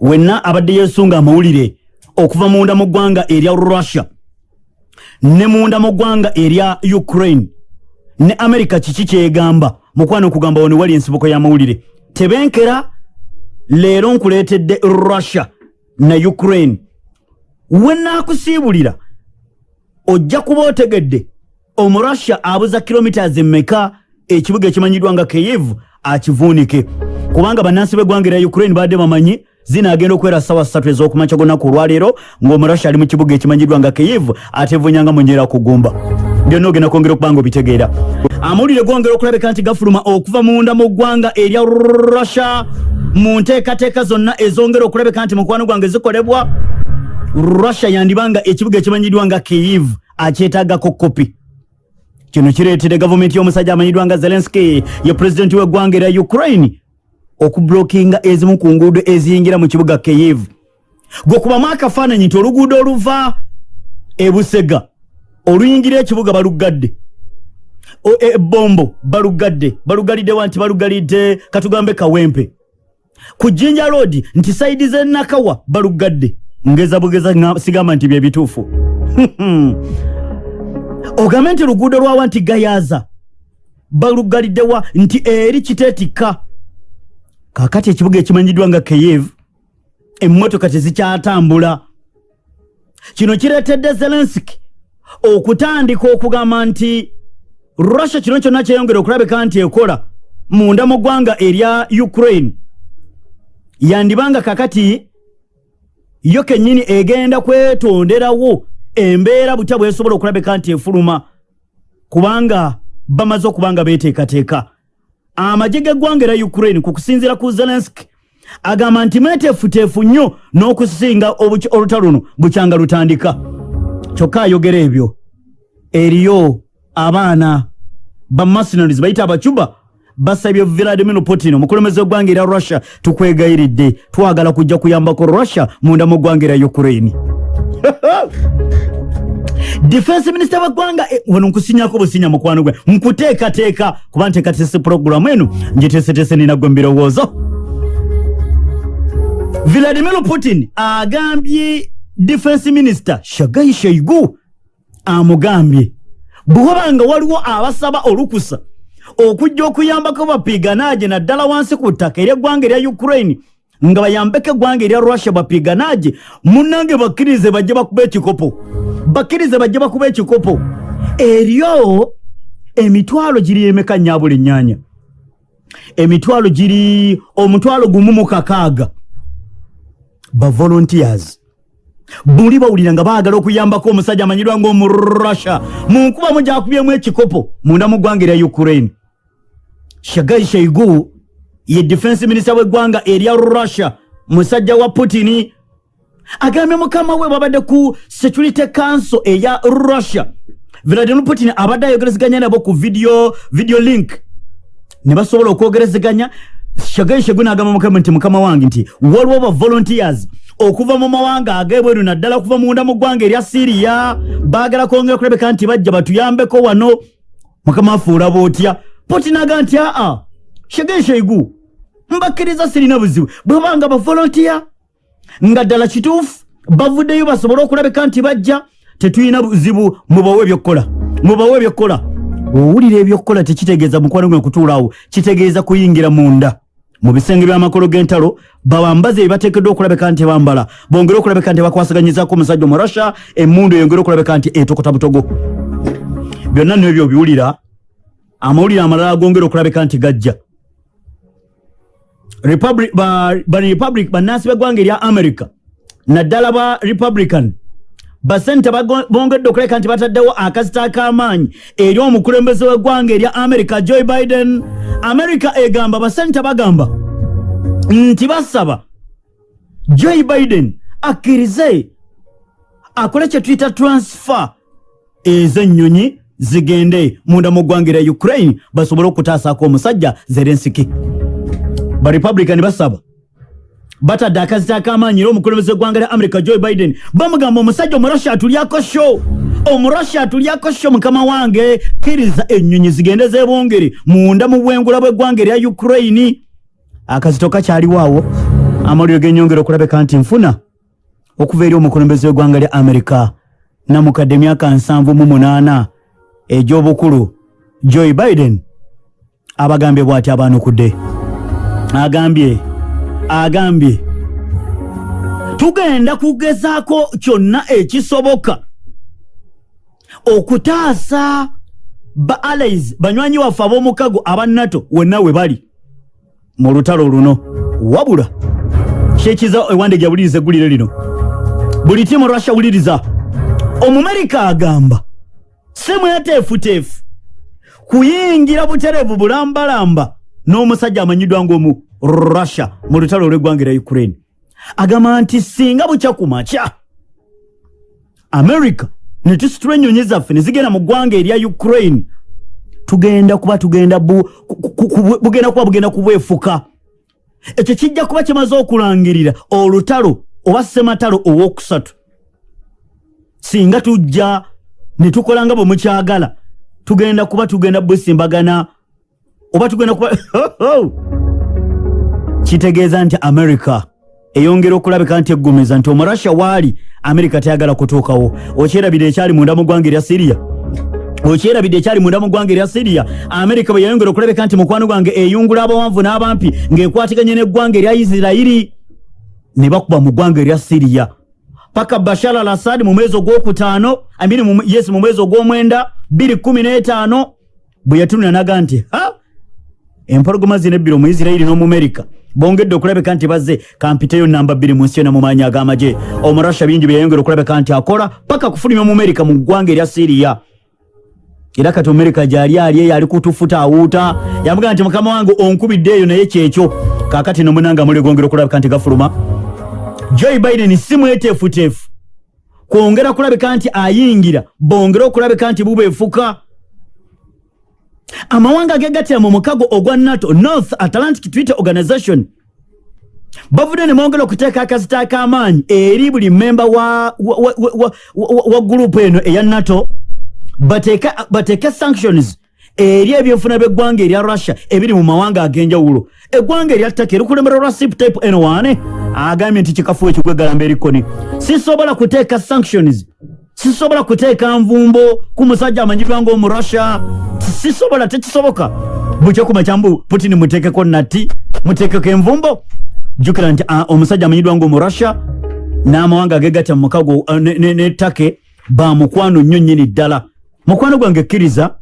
wenna abadde yesunga amawulire okuva munda mu ggwanga erya russia ne munda mu ggwanga erya ukraine. Ne amerika kiki kyegamba? Mukwano okugamba wone wali ensibuko y'amawulire tebenkera leero nkuleetedde russia na ukraine. Wenaakusiibulira ojja kuba otegedde omurussia abuza kilomitas emmeka ekibuga ekimanyiddwa nga keyivu akivuunike. Kubanga bannansi b'eggwanga erya ukraine badde bamanyi zinaagenda okuwera sawa ssatu ez'okumakya gonaku olwaleero ng'omurussia ali mu kibuga ekimanyiddwa nga keyivu atevunyanga munyera kugumba. Byonna ogenda kwongera okuba nga obitegeera. Amawulire gongera okulabika nti gafuluma okuva munda mu ggwanga erya russia mu nteekateeka zonna ezongera okulabika nti mukwano gwange zikolebwa. Russia yandibanga ekibuga ekimanyiddwa nga keyivu akyetaagako kopi kino kireetedde gavumenti y'omusajja amanyiddwa nga zelenski ye pulezidenti w'eggwanga erya ukraine okublokinga ezimu ku nguudo eziyingira mu kibuga keyivu gwekubamu akafaananyi nti oluguudo oluva ebusega oluyingira ekibuga balugadde ebombo balugadde balugaliddewa nti balugalidde katugambe kawempe. Ku jinja road nti saidi zenakawa balugadde ngeza bugeza sigamba nti byebituufu ogambe nti luguudo lwawa nti gayaza balugaliddewa nti eri kiteetikka kakati ekibuga ekimanyiddwa nga keyevu emmotoka tezikyatambula. Kino kireetedde zelensiki okutandika okugamba nti russia kino kyonna kyeyongera okulabika nti ekola munda mu ggwanga erya ukraine. Yandibanga kakati yo kennyini egenda kwetonderawo embeera butya bwesobola okulabika nti efuluma kubanga bamaze okuba nga beteekateeka amagye g'eggwanga era ukraine ku kusinziira ku zelenski agamba nti meteefuteefu nnyo n'okusinga olutalo luno bukyanga lutandika. Kyokka ayogera ebyo. Eriyo abaana bamercenaries bayita abacuba basabye vladimir putin omukulembeze w'eggwanga erya russia tukwegayiridde twagala kujja kuyambako russia munda mu ggwanga erya ukraine defense minisita w'eggwanga eh, wano nkusinyako businya mukwano gwe. Nkuteekateeka kuba nteekateese puroguramu eno. Ngiteeseteese ninagwe mbirowoozo. Vladimir putin agambye defense minisita shagai shaigu amugambye. Bwewabanga waliwo abasaba olukusa okujja okuyambako bapiganage naddala wansi ku ttaka ery'eggwanga erya ukraine nga bayambeko eggwanga erya russia bapiganage munnange bakkirize bajje bakuba ekikopo bakkirize bajje bakuba ekikopo. Eryo emitwalo giri emeka nyabula ennyanya emitwalo giri omutwalo gumu mu kakaaga. Bavolontiers buli bawulira nga baagala okuyambako omusajja amanyirwa ngaomurussia mu nkubamu gyakubyemu ekikopo munda mu ggwanga erya ukraine. Shagai shaigu ye defense minisita w'eggwanga erya russia musajja wa putini agambye mukama we babadde ku security council eya russia. Vladimir putin abadde ayogerezeganya nabo ku video, video link. Ne basobola okwogerezeganya. Shagai shaigu n'agamba mukama nti mukama wange nti waliwo ba volunteers okuva mu mawanga ag'ebweru naddala okuva munda mu ggwanga erya siriya baagala kwongera kulabeka nti bajja batuyambeko wano. Mukama afuula bootya putin aga nti aa shege sheigu mbakkiriza sirina buzibu. Bwebanga bavolontiya nga ddala kituufu bavuddeyo basobole okulabika nti bajja tetulina buzibu mubawe ebyokkola mubawe ebyokkola owulira ebyokkola tekitegeeza mukwano gwe kutuulaawo kitegeeza kuyingira munda. Mu bisenge by'amakolo g'entalo bawambazi ebibateekeddwa okulabika nti bambala. Bongere okulabika nti bakwasaganyizaako omusajja omurasha emundu eyongere okulabika nti etokota butogo. Byonna nno ebyo obiwulira amawulire amalala agongera okulabika nti gajja barepublic bannansi b'eggwanga erya america. Naddala ba republican. Basente bongedde okulabika nti bataddewo akazita ak'amaanyi eri omukulembeze w'eggwanga erya america joe biden. America egamba basente bagamba nti basaba joe biden akkirize akole kye tuyita transfer ez'ennyonyi zigende munda mu ggwanga erya ukraine basobole okutaasaako omusajja zelensiki barepublican basaba batadde akazita ak'amaanyi era omukulembeze eggwanga lya america joe biden bamugamba omusajja omurussia atulyako sho omurussia atulyako sho mukama wange kkiriza ennyonyi zigende zebongere munda mu bwengula bw'eggwanga erya ukraine. Akazito kakyaliwo awo amawulire genyongera okulabika nti nfuna okuva eri omukulembeze w'eggwanga lya amerika namukadde emyaka nsanvu mu munaana egy'obukulu joe biden abagambye bw'ati abaanukudde agambye agambye. Tugenda kugezaako kyonna ekisoboka okutaasa ba allies banywanyi waffe ab'omukago aba nato wonna we bali mu lutalo luno. Wabula kyekiza ewande gyawuliriza eggulire lino? Buli timu russia wuliriza. Omumerika agamba simweteefuteefu kuyingira butereevu bulambalamba n'omusajja amanyiddwa ng'omu russia mu lutalo olw'eggwanga era ukraine. Agamba nti singa bukya ku makya america ne tusitula ennyonyi zaffe ne zigenda mu ggwanga erya ukraine tugenda kuba tugenda bugenda kuba bugenda kubwefuka. Ekyo kijja kuba kimaze okulangirira olutalo oba sematalo owookusatu. Singa tujja ne tukola nga bwe mukyagala tugenda kuba tugenda bwesimbagana oba tugenda kuba kitegeeza nti america eyongera okulabika nti eggumiza nti omurasha waali amerika tayagala kutuukawo. Okyerabira ekyali munda mu ggwanga erya siriya okyerabidde ekyali munda mu ggwanga erya siriya amerika bwe yayongera okulabika nti mukwano gwange eyungula abawanvu n'abampi ng'ekwatiganye n'eggwanga erya isirayiri ne bakuba mu ggwanga erya siriya paka bashar al assad mu mwezi ogwokutaano amiri yes mu mwezi ogw'omwenda 215 bwe yatunula naga nti ha empologoma zina ebbiri mu isirayiri n'omumerika bongedde okulabeka nti bazze kampiteyo namba bbiri mu nsi yona mu maanyi ag'amagye omurasha bingi byeyongera okulabeka nti akola paka kufulumya omumerika mu ggwanga erya siriya era kati omumerika gyali ali eyo ali kutufuta awuuta. Yamugaa nti mukama wange onkubidde eyo naye kyekyo kakati nomunanga muli gongera okulabeka nti gafuluma. Joe biden si mweteefuteefu. Kwongera kulabika nti ayingira bongere okulabika nti bubeefuka amawanga agegatira mu mukago ogwa nato north atlantic treaty organization. Bavudde ne bongera okuteeka akazita ak'amaanyi eri buli memba wa, wa, wa, wa, wa, wa gurupu eno eya nato bateeke sanctions eri ebyenfuna by'eggwanga erya russia ebiri mu mawanga ag'enjawulo. Eggwanga erya ttaka erikulembera rasip type n1 agambye nti kikafuwa ekigwegalamba erikoni sisobola kuteeka sanctions sisobola kuteeka nvumbo ku musajja amanyirwa ngaomu russia sisobola tekisoboka. Bukyekuma kyambu putin muteekeko nati muteekeko envumbo. Jjukira nti uh, omusajja amanyiddwa ngaomu russia n'amawanga agegatya mu mukago uh, nettake bamukwano nnyo nnyini ddala. Mukwano gwange kkiriza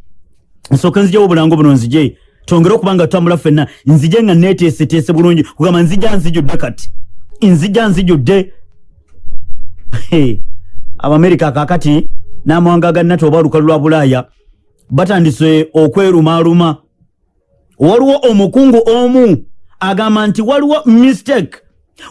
nsooke nzijawo obulango buno nzije twongere okuba nga tutambula ffenna nzije nga neeteeseteese bulungi kugamba nzija nzijudde kati. Nzija nzijudde abamerika kakati n'amawanga ga nato oba lukalu lwa bulaaya batandise okwerumaaluma. Waliwo omukungu omu agamba nti waliwo mistake.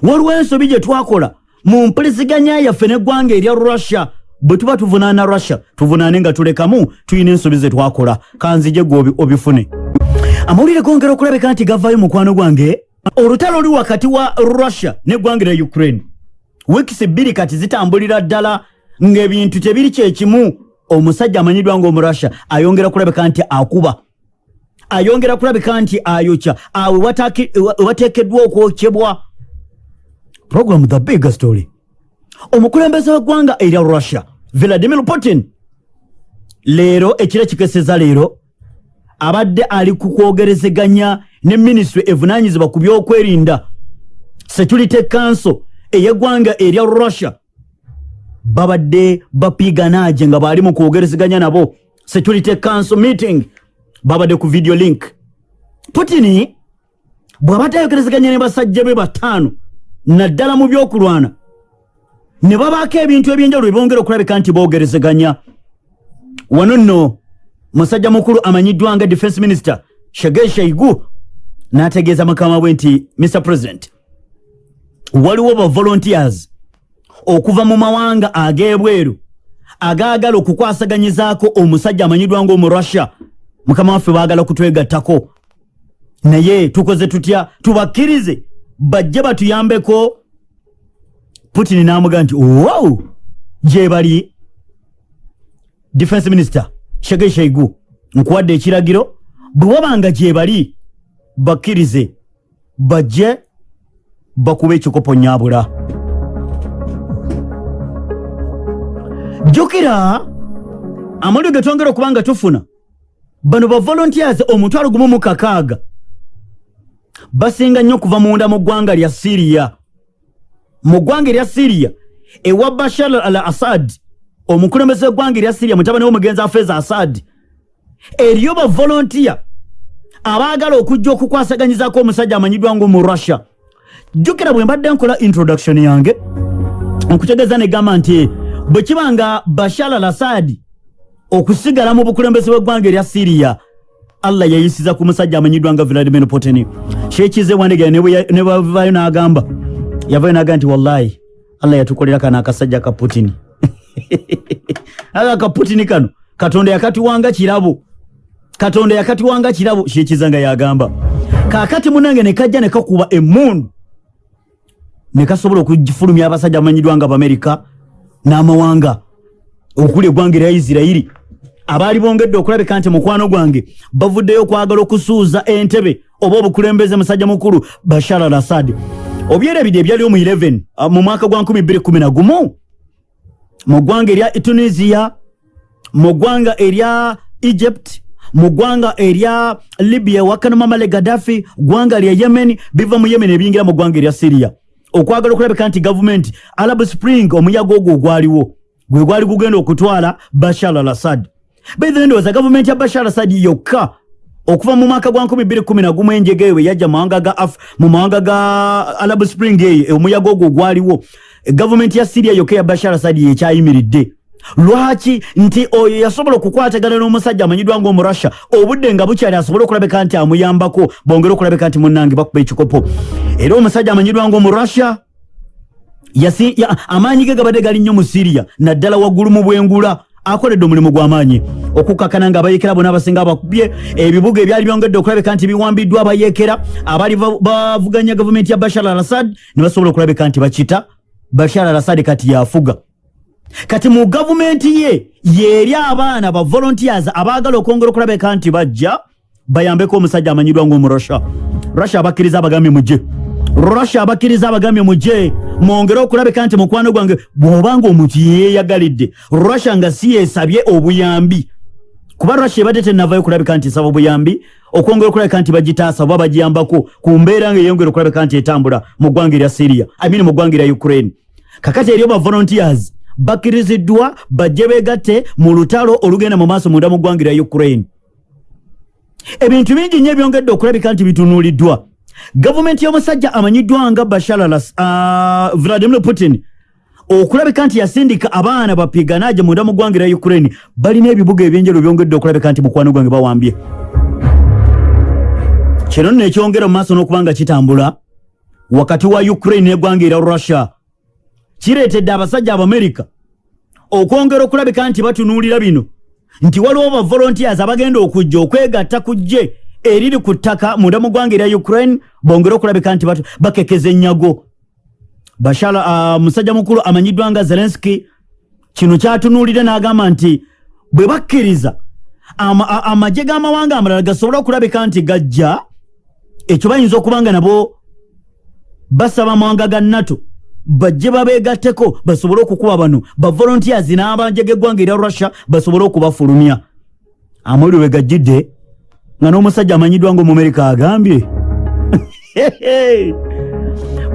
Waliwo ensobi gye twakola mu mpuliziganya yaffe n'eggwanga erya russia. Bwe tuba tuvunaana russia tuvunaane nga tulekamu tulina ensobi ze twakola. Kanzije gwe obifune. Amawulire gongera okulabika nti gavaayo mukwano gwange. Olutalo oli wakati wa russia neggwanga erya ukraine. Wiikisi bbiri kati zitambulira ddala ng'ebintu tebiri kyekimu omusajja amanyiddwa ngaomurussia ayongera kulabika nti akuba. Ayongera kulabika nti ayokya. Awe wateekeddwa okwokyebwa program the big story. Omukulembeze w'eggwanga erya russia vladimir putin. Leero ekiro kikeseza leero abadde ali ku kwogerezeganya ne minisitule evunaanyizibwa ku byokwerinda. Security council ey'eggwanga erya russia babadde bapiganaaje nga baali mu kwogerezeganya nabo. Security council meeting babadde ku video link. Putini bw'abadde ayogerezeganya ne basajja be bataano naddala mu byokulwana. Ne babaako ebintu ebyenjawulo byebongera okulabika nti boogerezeganya. Wano nno musajja mukulu amanyiddwa nga defense minister shagei shaigu n'ategeeza mukama bwe nti mr president waliwo ba volunteers okuva mu mawanga ag'ebweru agaagala okukwasaganyizaako omusajja amanyiddwa ngaomu russia. Mukama waffe baagala kutwegattako. Naye tukoze tutya? Tubakkirize. Bajje batuyambeko. Putin n'amugaa nti wow! Gye bali. Defense minister shege shaigu nkuwadde ekiragiro bwe wabanga gye bali bakkirize. Bajje bakuba ekikopo nyabula jjukira amawulire ge twongera okuba nga tufuna. Bano ba volunteers omutwalo gumu mu kakaaga. Basinga nnyo okuva munda mu ggwanga lya siriya mu ggwanga erya siriya ewa bashar al assad omukulembeze w'eggwanga erya siriya mutabani w'omugenzi afeeza assad. Eriyo bavolontiya abaagala okujja okukwasaganyizaako omusajja amanyiddwa ngaomu russia. Jjukira bwe mbadde nkola introduction yange okutegeeza negamba nti bwe kiba nga bashar al assad okusigala mu bukulembeze bw'eggwanga erya siriya allah yayisiza ku musajja amanyiddwa nga vladimir putin. Kyekize wandegera ne bavayo n'agamba yavayo n'agamba nti wallahi allah yatukolera kano akasajja ka putin. Aga ka putin kano katonda yakatiwanga kirabo. Katonda yakatiwanga kirabo kyekiza nga yagamba. Kakati munange nekajja nekakuba emundu nekasobola okufulumya abasajja amanyiddwa nga bamerika n'amawanga. Okuli eggwanga erya isirairi abaali bongedde okulabika nti mukwano gwange bavuddeyo okwagala okusuuza entebe oba obukulembeze musajja mukulu bashar al assad obyerebidde ebyaliwo mu 11 uh, mu mwaka gwa 211 mu ggwanga erya tunisia mu ggwanga erya egypt mu ggwanga erya libya wakano mamale gaddafi ggwanga lya yemen biva mu yemen ebiyingira mu ggwanga erya syria okwagala okulabika nti gavumenti arab spring omuyaga ogwo ogwaliwo gwe gwali gugenda okutwala bashar al assad baithe ndowooza gavumenti ya bashar assad yokka okuva mu mwaka gwa 211 enjega eyo yajja mu mawanga ga arab spring eyo omuyaga ogwo gwaliwo gavumenti ya syria yokka ya bashar assad yekyayimiridde lwaki nti oyo yasobola okukwatagana n'omusajja amanyiddwa ngaomurussia obudde nga bukyali asobole okulabika nti amuyambako bongere okulabika nti munnange bakuba ekikopo? Era omusajja amanyiddwa ngaomurussia amaanyi ge gabadde gali nnyo mu syria naddala waggulu mu bwengula akoledde omulimu gw'amaanyi okukakana nga abayekera bonna abasinga abakubye ebibuga ebyali byongedde okulabika nti biwambiddwa abayekera abaali bavuganya gavumenti ya bashar al assad ne basobola okulabika nti bakita bashar al assad kati yafuga kati mu gavumenti ye yeeri abaana ba volunteers abaagala okwongera okulabika nti bajja bayambeko omusajja amanyiddwa ngaomurussia russia. Abakkiriza abagambye mujje russia abakkiriza abagambye mujje mwongere okulabika nti mukwano gwange bw'obanga omuntu yeyeyagalidde russia nga si yesabye obuyambi. Kuba russia ebadde tenavayo okulabika nti esaba obuyambi okwongera okulabika nti bagitaasa oba bagiyambako ku mbeera nga eyongera okulabika nti etambula mu ggwanga erya syria amini mu ggwanga erya ukraine. Kakati eriyo ba volunteers bakkiriziddwa bajje beegatte mu lutalo olugenda mu maaso munda mu ggwanga erya ukraine. Ebintu bingi nnyo ebyongedde okulabika nti bitunuuliddwa. Gavumenti y'omusajja amanyiddwa nga bashar uh, vladimir putin okulabika nti yasindika abaana bapiganaje munda mu ggwanga erya ukraine. Balina ebibuga ebyenjero byongedde okulabika nti mukwano gwange bawambye. Kino nno ekyongera mu maaso n'okuba nga kitambula wakati wa ukraine n'eggwanga erya russia kireetedde abasajja abamerika okwongera okulabika nti batunuulira bino nti waliwo ba volunteers abagenda okujja okwegatta ku gye eriri ku ttaka munda mu ggwanga erya ukraine bongere okulabika nti bakekeza ennyago bashar uh, musajja mukulu amanyiddwa nga zelenski kino kyatunuulire n'agamba nti bwe bakkiriza amagye ama g'amawanga amalala gasobole okulabika nti gajja ekyo bayinza okuba nga nabo basaba amawanga ga nato bajje babeegatteko basobole okukuba bano. Bavolontiers n'abanje g'eggwanga erya russia basobole okubafulumya. Amawulire we gajjidde nga n'omusajja amanyiddwa ngaomumerika agambye.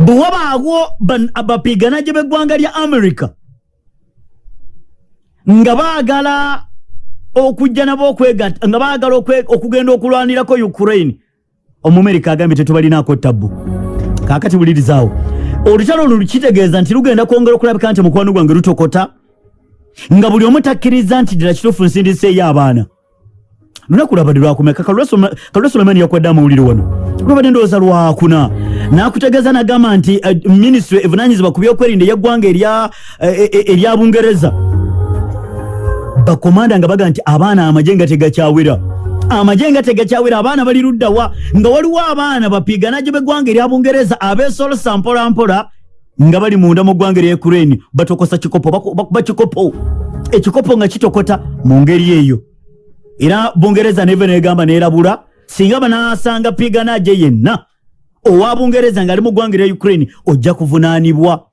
Bwe wabaagwo bapiganaje b'eggwanga lya america nga baagala okujja nabo okwegatta nga baagala okugenda okulwanirako ukraine omumerika agambye tetubalinaako tabbu. Kaakati bulirizaawo olutalo olwo lukitegeeza nti lugenda kwongera okulabika nti mukwano gwange lutokota nga buli omu takkiriza nti ddala kituufu nsindiseeyo abaana. Lunaku lwabadde lwakumeka kalula sulemani yakwadde amawulire wano. Lwabadde ndowooza lwakuna nakutegeeza nagamba nti uh, minisitule evunanyizibwa ku byokwerinda eyaggwanga erya bungereza. Bakomanda nga baga nti abaana amagye nga tegakyawera amagye nga tegakyawera abaana bali luddawa. Nga waliwo abaana bapiganaje beggwanga erya bungereza abeesolosa mpolampola nga bali munda mu ggwanga erya ukraine. Batokosa kikopo bakuba kikopo ekikopo nga kitokota mu ngeri eyo. Era bungereza neve negamba nerabula singa banasanga piganaje yenna owa bungereza ngaali mu ggwanga erya ukraine ojja kuvunaanibwa.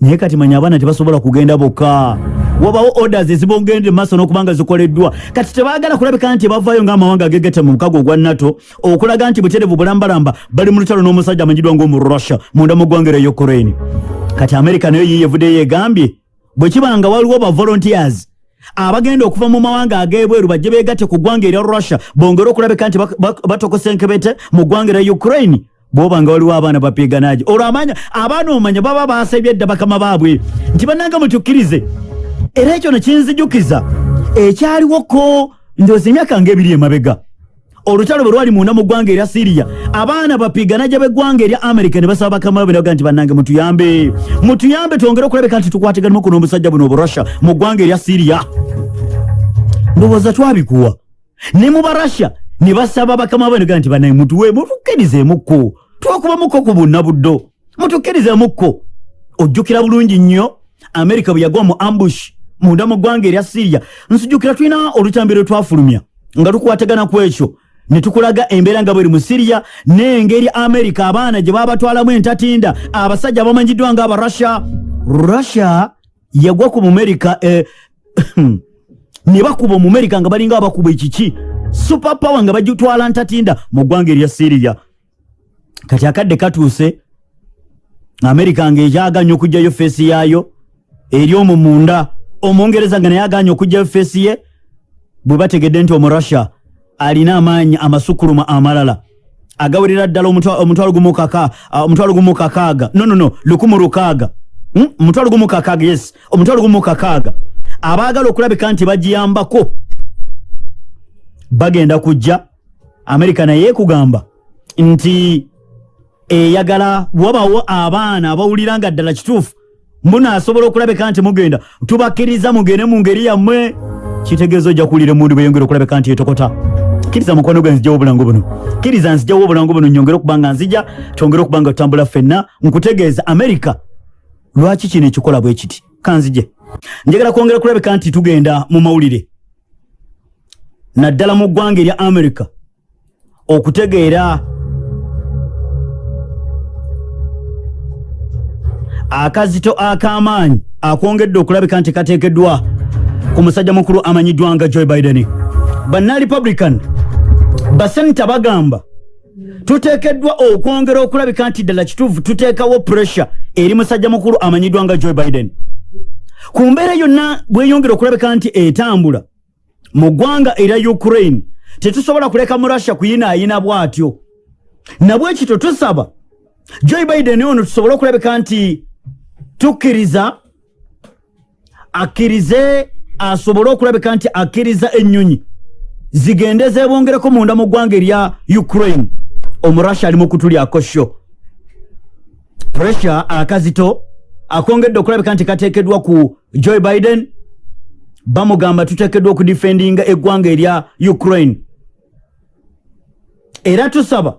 Naye kati manya abaana tebasobola kugenda bokka wabawo orders ezibongendere maaso n'okuba nga zikoleddwa. Kati tebaagala kulabika nti bavaayo ng'amawanga agegete mu mukago ogwa nato okulaga nti buterevu bulambalamba bali mu lutalo n'omusajja amanyiddwa ng'omu russia munda mu ggwanga erya ukraine. Kati amerika nayo yiyevuddeyo egambye bwe kiba nga waliwo ba volunteers abagenda okuva mu mawanga ag'ebweru bajje beegatte ku ggwanga erya russia bongere okulabika nti batokose enkebete mu ggwanga erya ukraine. Bwoba nga waliwo abaana bapiganagi olwo amanya abaana omanya baba basebye edda bakama baabwe. Nti bannanga mutukkirize era ekyo nekinzijukiza ekyaliwoko ndoozi emyaka ngaebiri emabega. Olutalo bwe lwali munda mu ggwanga erya siriya abaana bapiganajja b'eggwanga erya amerika ne basaba bakama babe naga nti bannange mutuyambe. Mutuyambe twongere okulabika nti tukwatiganimu kuno omusajja buno oburussia mu ggwanga erya siriya ndowooza twabikuwa. Ne mu barussia ne basaba bakama babe naga nti bannange mutuwe mutukkirizeemukko twakubamukko ku bunna buddo mutukkirizeemukko ojjukira bulungi nnyo. Amerika bwe yagwa mu ambush munda mu ggwanga erya siriya nsijjukira tulina olutambi lwe twafulumya nga tukwatagana ku ekyo. Ne tukulaga embeera nga bweri mu siriya n'engeri amerika abaana gye babatwalamu entatinda abasajja abamanyiddwa nga abarussia russia. Yagwa ku mumerika eh, ne bakuba omumerika nga balinga abakuba ekiki. Super power nga bagitwala ntatinda mu ggwanga erya siriya kati akadde katuuse amerika nga ekyaganya okugjayo feesi yaayo eri omwo munda omungereza nga naye aganya okugjayo feesi ye bwe bategedde nti omurussia alina amaanyi amasukuluma amalala. Agawerera ddala omutwalo gumu kakaaga. Nonono lukumu lukaaga. Hmm? omutwalo gumu kakaaga yes. Omutwalo gumu kakaaga. Abaagala okulabika nti bagiyambako bagenda kujja. Amerika naye ekugamba nti eyagala wabawo abaana abawulira nga ddala kituufu munaasobola okulabika nti mugenda? Tubakkiriza mugende mu ngeri yammwe. Kitegeeza ojja kuwulira emundu bweyongera okulabika nti etokota kkiriza mukwano gwe nzijawo obulango buno. Kkiriza nzijawo obulango buno nyongere okuba nga nzija twongere okuba nga tutambula ffenna nkutegeeza amerika lwaki kino ekikola bwe kiti? Kanzije njagala kwongera kulabika nti tugenda mu mawulire. Naddala mu ggwanga erya amerika okutegeera akazito ak'amaanyi akwongedde okulabika nti kateekeddwa ku musajja mukulu amanyiddwa nga joe biden. Banna republican basenita bagamba tuteekeddwa okwongera okulabika nti ddala kituufu tuteekawo pressure eri musajja mukulu amanyiddwa nga joe biden. Ku mbeera yonna bweyongera okulabika nti etambula mu ggwanga erya ukraine tetusobola kuleka mu russia kuyinaayina bw'atyo. Nabwe kityo tusaba joe biden ono tusobole okulabika nti tukkiriza akkirize asobole okulabika nti akkiriza ennyonyi zigende zebongereko munda mu ggwanga erya ukraine. Omurussia ali mu kutulyako sho. Pressure akazito akongedde okulabika nti kateekeddwa ku joe biden bamugamba tuteekeddwa okudifendinga eggwanga erya ukraine. Era tusaba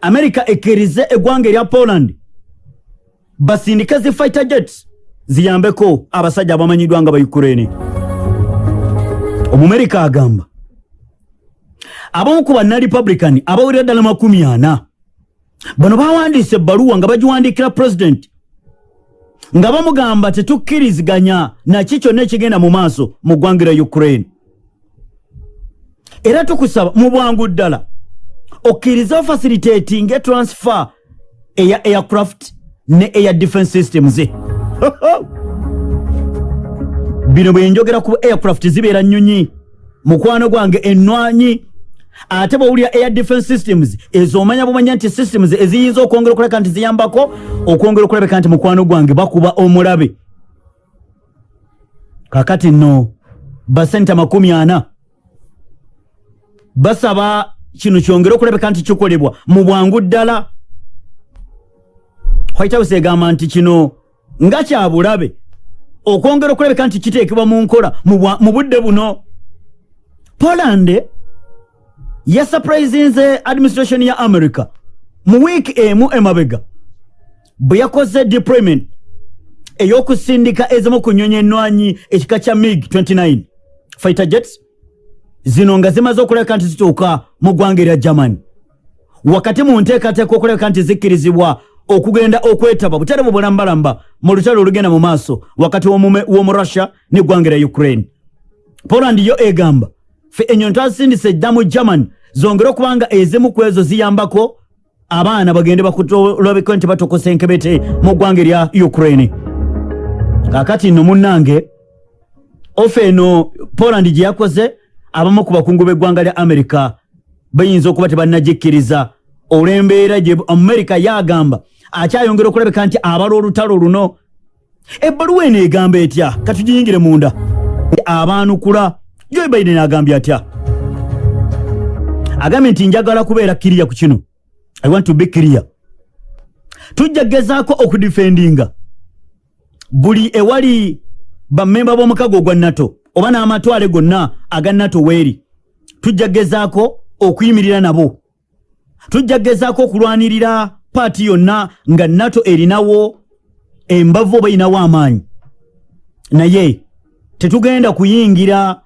amerika ekkirize eggwanga erya poland basindike zi fighter jets ziyambeko. Abasajja abamanyiddwa nga baukraine omumerika agamba abamu ku banna republican abawulira ddala makumi ana bano bawandiise ebbaluwa nga bagiwandiikira pulezidenti nga bamugamba tetukkiriziganya naki kyonna ekigenda mu maaso mu ggwanga lya ukraine. Era tukusaba mu bwangu ddala okkiriza ofacilitating etransfer eya aircraft ne air defense systems. Bino bwe njogera ku aircraft zibeera nnyonyi. Mukwano gwange ennwanyi. Ate bwowulira air defense systems ezo omanya bumanya nti systems eziyinza okwongera okulabika nti ziyambako okwongera okulabika nti mukwano gwange bakuba omulabe. Kakati nno basenta makumi ana. Basaba kino kyongere okulabika nti kikolebwa mu bwangu ddala white house egamba nti kino nga kyabulabe okwongera okulabika nti kiteekebwa mu nkola mu budde buno. Poland yasupurizinze administration ya america. Mu wiiki emu emabega bwe yakoze deployment ey'okusindika ezimu ku nnyonyi ennwanyi ekika kya mig 29 fighter jets zino nga zimaze okulabika nti zituuka mu ggwanga erya germany. Wakati mu nteekateeka okulabika nti zikkirizibwa okugenda okwetaba buterebu bulambalamba mu lutalo olugenda mu maaso wakati w'omu russia neggwanga lya ukraine. Poland yo egamba fe enyonyi twasindisa eddamu german zongere okubanga ezimu ku ezo ziyambako abaana bagende bakutolabika nti batokosa enkebete mu ggwanga erya ukraine. Kakati nno munnange ofe eno poland gye yakoze abamu ku bakungu b'eggwanga lya america bayinza okuba tebannagikkiriza olw'embeera gye amerika yagamba akyayongera okulabika nti abala olutalo luno ebbaluwa eno egamba etya? Katugiyingire munda. Abaanukula joe biden agambye atya? Agambye nti njagala kubeera kiriya ku kino. I want to be clear tujja gezaako okudifendinga buli ewali bamemba b'omukago ogwa nato oba n'amatwale gonna aga nato weeri tujja gezaako okuyimirira nabo. Tujja gezaako okulwanirira paati yonna nga nato erinawo embavu oba erinawo amaanyi. Naye tetugenda kuyingira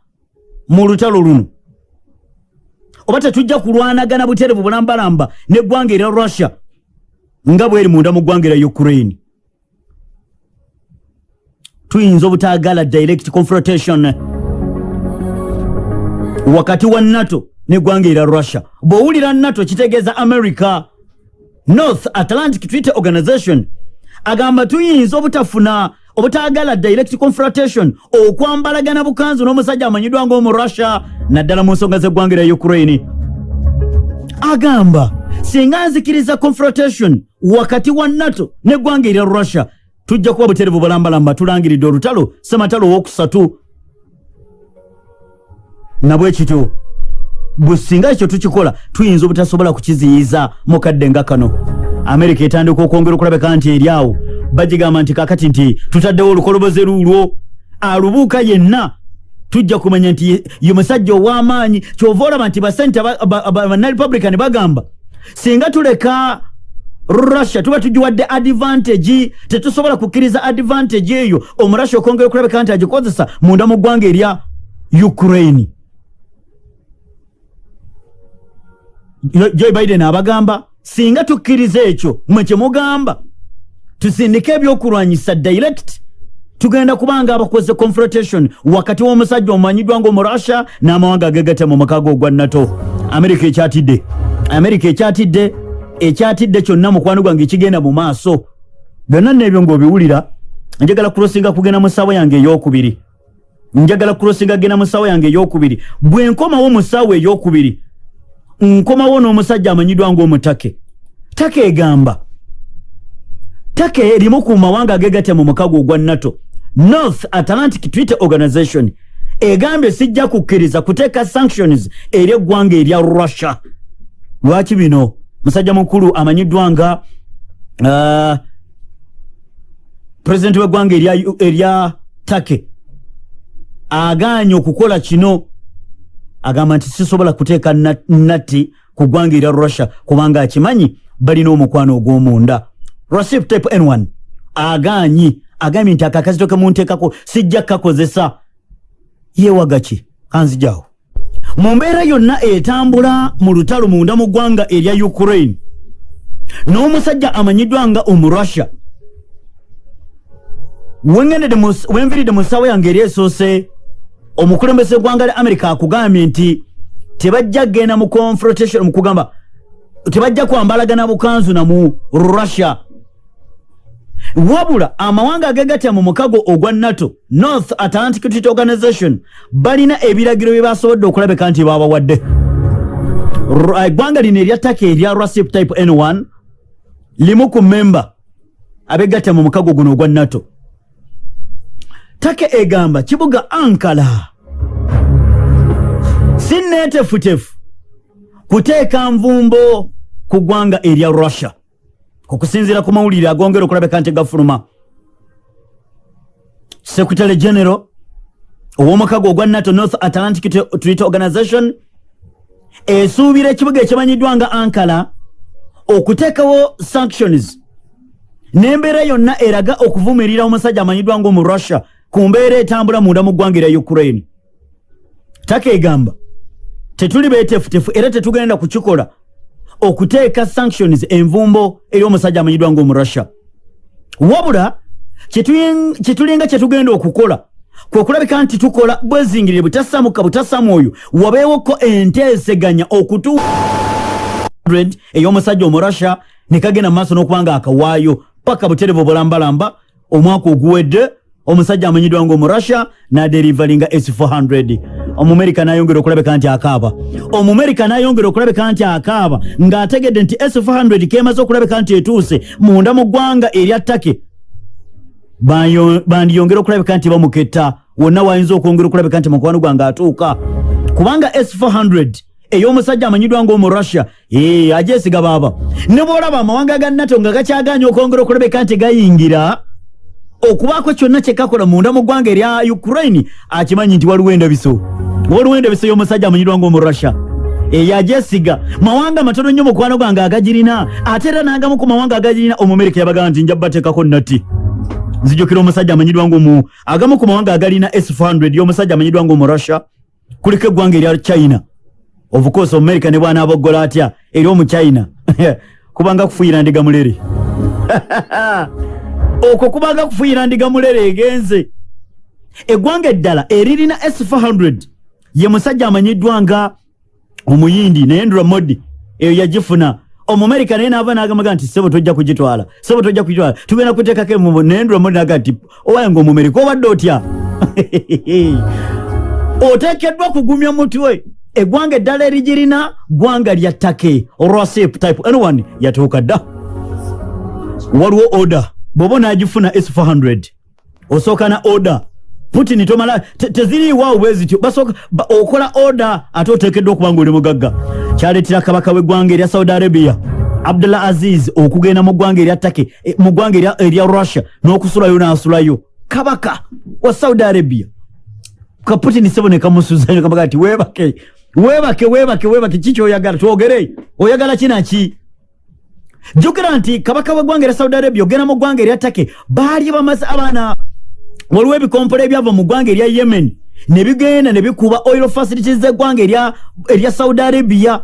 mu lutalo luno. Oba tetujja kulwanagana buterevu bulambalamba neggwanga erya russia nga bweri munda mu ggwanga erya ukraine. Tuyinza obutaagala direct confrontation wakati wa nato neggwanga erya russia. Bw'owulira nato kitegeeza america north atlantic treaty organization. Agamba tuyinza obutafuna obutaagala direct confrontation okwambalagana bukanzu n'omusajja amanyiddwa ng'omu russia naddala mu nsonga z'eggwanga erya ukraine. Agamba singa nzikiriza confrontation wakati wa nato n'eggwanga erya russia tujja kuba buterevu bulambalamba tulangiridde olutalo sematalo owokusatu nabwe kityo bwe singa ekyo tukikola tuyinza obutasobola kukiziyiza mukadde nga kano. Amerika etandika okwongera okulabika nti eri awo. Bagigamba nti kakati nti tutaddewo olukoloboze luulwo alubuuka yenna tujja kumanya nti ye musajja ow'amaanyi kyova olaba nti basente bannarepublican bagamba singa tuleka russia tuba tugiwadde advantage tetusobola kukkiriza advantage eyo omurussia okwongera okulabika nti agikozesa munda mu ggwanga erya ukraine joe biden abagamba singa tukkiriza ekyo mwe kyemugamba tusindike ebyokulwanyisa direct tugenda kubanga abakoze confrontation wakati w'omusajja omumanyiddwa nga omurussia n'amawanga agegate mu mukago ogwa nato. Amerika ekyatidde amerika ekyatidde ekyatidde kyonna mukwano gwange ekigenda mu maaso. Byonna nebyo ngaobiwulira njagala kulosinga kugenda mu ssaawa yange eyokubiri. Njagala kulosinga kugenda mu ssaawa yange eyokubiri. Bwe nkomawo mu ssaawa eyokubiri nkomawo n'omusajja amanyiddwa ngaomutake take egamba. Take erimu ku mawanga agegatya mu mukago ogwa nato. North atlantic treaty organization egambye sijja kukkiriza kuteeka sanctions eri eggwanga erya russia. Lwaki bino? Musajja mukulu amanyiddwa nga uh, pulezidenti w'eggwanga erya take agaanye okukola kino agamba nti sisobola kuteeka natti ku ggwanga erya russia kubanga akimanyi balina omukwano ogw'omunda. Recep type n1 agaanyi. Agambye nti akakazito kemunteekako sijja kukakozesa yewagaki kanzijawo mu mbeera yonna etambula mu lutalo munda mu ggwanga erya ukraine n'omusajja amanyiddwa nga omurussia. Wenviridde mu ssaawa yange eri esoose omukulembeze eggwanga lya america akugambye nti tebajja kgenda mu confrontation mukugamba tebajja kwambalagana bukanzu namu russia. Wabula amawanga agegatya mu mukago ogwa nato north atlantic treaty organization balina ebiragiro bye basobodde okulabika nti babawadde eggwanga lino erya taka erya recep type n1 limu ku memba abegatya mu mukago guno ogwa nato take egamba kibuga ankala sineetefutefu kuteeka nvumbo ku ggwanga erya russia. Okusinziira ku mawulire agongera okulabika nti gafuluma. Secretary general ow'omukago ogwa nato north atlantic treaty organization esuubira ekibuga ekimanyiddwa nga ankara okuteekawo sanctions. N'embeera yonna eraga okuvumirira omusajja amanyiddwa nga omu russia ku mbeera etambula munda mu ggwanga erya ukraine taka egamba tetuli beetefutefu era tetugenda kukikola okuteeka sanctions envumbo eri omusajja amanyiddwa ngaomurussia wabula kyetulinga kyetugenda okukola kwekulabika nti tukola bwezingirire butasamuka butasamwoyo wabeewoko enteeseganya okutu ey'omusajja omurussia nekagenda mumaaso n'okubanga akawaayo paka buterevu bulambalamba omwaka oguwedde omusajja amanyiddwa nga omurussia naderivalinga s400 omumerika nayongera okulabika nti akaaba. Omumerika nayongera okulabika nti akaaba ng'ategedde nti s400 kemaze okulabika nti etuuse munda mu ggwanga erya ttake. Bandiyongera okulabika nti bamuketta. Wonna wayinza okwongera okulabika nti mukwano gwange atuuka. Kubanga s400 ey'omusajja amanyiddwa ngaomurussia ajesiga baaba. Ne bwolaba amawanga ga nato nga gakyaganya okwongera okulabika nti gayingira okubaako kyonna kyekakola munda mu ggwanga erya ukraine akimanyi nti waliwo endabiso waliwo endabiso y'omusajja amanyiddwa ngaomurussia eyajesiga mawanga matono nnyo mukwano gwange agagirina. Ate era n'agamu ku mawanga agagirina omumerika yabagamba nti njabateekako nati nzijukira omusajja amanyiddwa ngaomu agamu ku mawanga agalina s400 y'omusajja amanyiddwa ngaomurussia kuliko eggwanga erya china. Ofukosi omumerika ne bwana aboggola atya? Eri omuchina kubanga kufuuyira ndiga mulere okwo kubanga kufuuyira ndiga mulere egenze. Eggwanga eddala eririna s400 ye musajja amanyiddwa nga omuyindi naye ndura modi eyo yagifuna. Omumerika naye naava nagamaga nti sebo tojja kugitwala sebo tojja kugitwala. Tugenda kuteekako emumu naye ndura modi naga nti owayange omumerika obadde otya? Oteekeddwa kugumya mutwe eggwanga eddala erigirina ggwanga lya ttake olwasep type n1 yatuuka dda. Waliwo oda bw'oba onaagifuna s400 osooka na oda putin tomala teziriiwaawo bwe zityo basooka okola oda ate oteekeddwa okuba nga oli mugagga. Kyaleetera kabaka w'eggwanga erya saudi arabia abdullah aziz okugenda mu ggwanga erya ttake e, mu ggwanga erya russia n'okusulayo n'asulayo. Kabaka wa saudi arabia. Kaputin sebo nekamusuzayo kabaga ti webake webake webake webake kiki oyagala twogere. Oyagala kinaki jukira nti kabaka w'eggwanga erya saudi arabia ogenda mu ggwanga erya ttake baali bamaze abaana waliwo ebikompolo ebyava mu ggwanga erya yemen ne bigenda ne bikuba oil facilities z'eggwanga erya saudi arabia.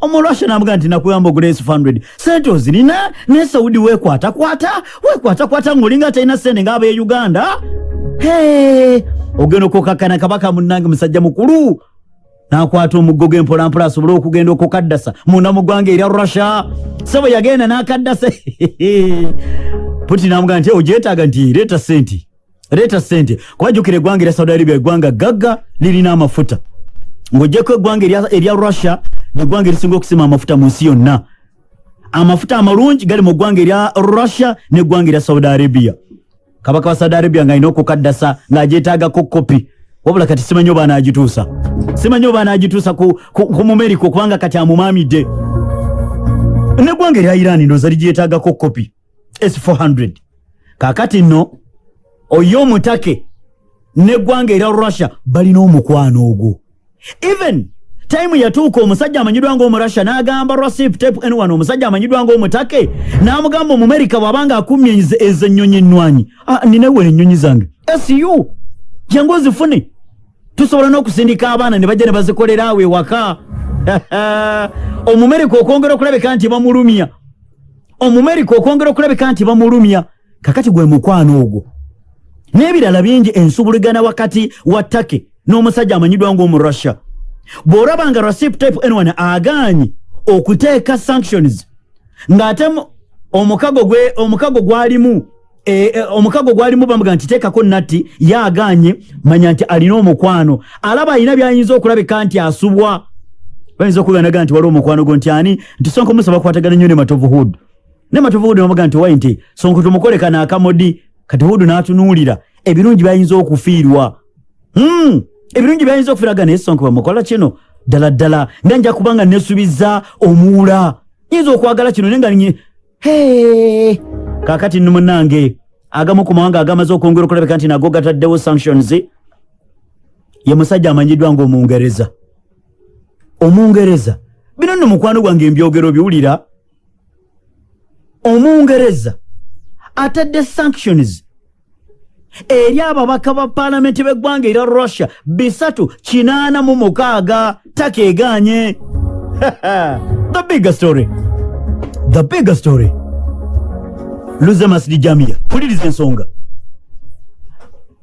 Omulwasha namuga nti nakuyamba ogula s100 sente ozirina ne saudi wekwatakwata wekwatakwata ngaolinga talina sente ngaab'e uganda? Ogenda okukakana kabaka munange musajja mukulu nakwata omuggo gw'empolampola asobole okugenda okukaddasa. Munda mu ggwanga erya russia sebo yagenda n'akaddasa. Puti namuga nti ogyetaaga nti leeta sente leeta sente kwajukira eggwanga erya saudi arabia eggwanga gagga lirina amafuta. Ng'ojjeko eggwanga erya russia neggwanga erisinga okusima amafuta mu nsi yonna. Amafuta amalungi gali mu ggwanga erya russia neggwanga erya saudi arabia. Kabaka wa saudi arabia ng'alina okukaddasa ng'agyetaagako kopi wabula kati simanyi oba anaagituusa simanyi oba anaagituusa ku, ku, ku mumerika okubanga kati amumaamidde neggwanga erya iran ndooza ligyetaagako kopi s400 kaakati nno oyo omutake neggwanga erya russia balina omukwano ogwo. Even time yatuuka omusajja amanyiddwa ngaomurussia n'agamba rasip tep n1 omusajja amanyiddwa ngaomutake n'amugamba omumerika bw'abanga akumye ezo ennyonyi ennwanyi. Ah, ninewera ennyonyi zange. Su jangu ozifune tusobola n'okusindika abaana ne bajja ne bazikolera awo ewaka omumerika okwongera okulabika nti bamulumya. Omumerika okwongera okulabika nti bamulumya. Kakati gwe mukwano ogwo. N'ebirala bingi ensubuligana wakati wa ttake n'omusajja amanyiddwa ngaomurussia bw'olaba nga rasip type n1 agaanye okuteeka sanctions ng'ate omukago gwalimu omukago gwalimu bamuga nti teekako natti yaaganye manya nti alina omukwano. Alaba alina byayinza okulabika nti asubwa. Bayinza okuganaga nti waliwo omukwano gwo nti ani? Nti sonko musa bakwatagana nnyo ne matovu hood. Ne matovu hood namuga nti wayi nti sonko tumukoleka naakamodi kati hood n'atunuulira. Ebirungi byayinza okufiirwa. Mm. ebirungi byayinza okufiiraga naye sonko bamukola kino? Ddala ddala nga nja kubanga nesubiza omuwula. Yinza okwagala kino nenga kakati nno munange agamu ku mawanga agamaze okwongera okulabika nti nago gataddewo sanctions ye musajja amanyiddwa ngaomungereza omungereza. Bino nno mukwano gwange embyogero biwulira. Omungereza atadde sanctions. Eri ababaka ba paalamenti b'eggwanga erya russia bisatu kinaana mu mukaaga takeeganye. The bigger story. The bigger story luze masidi jamia. Puliriza ensonga.